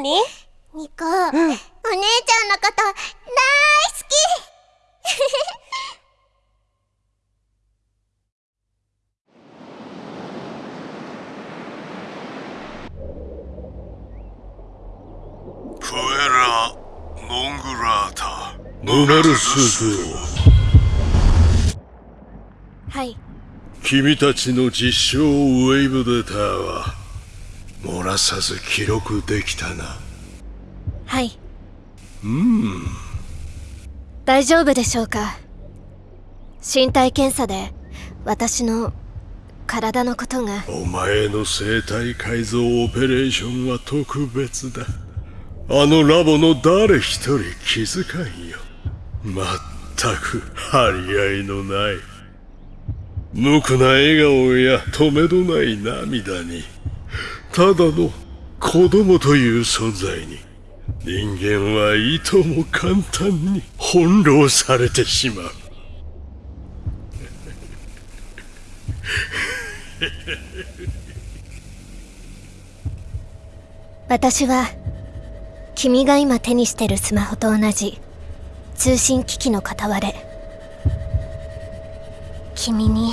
何？ニコ、うん、お姉ちゃんのこと大好き。プエラ・ノングラータ。ノナルスズはい。君たちの実証ウェイブデータは漏らさず記録できたな。はい。うん。大丈夫でしょうか？身体検査で私の体のことが。お前の生体改造オペレーションは特別だ。あのラボの誰一人気づかんよ。まったく張り合いのない。無垢な笑顔や止めどない涙にただの子供という存在に人間はいとも簡単に翻弄されてしまう。私は君が今手にしてるスマホと同じ通信機器の片割れ。君に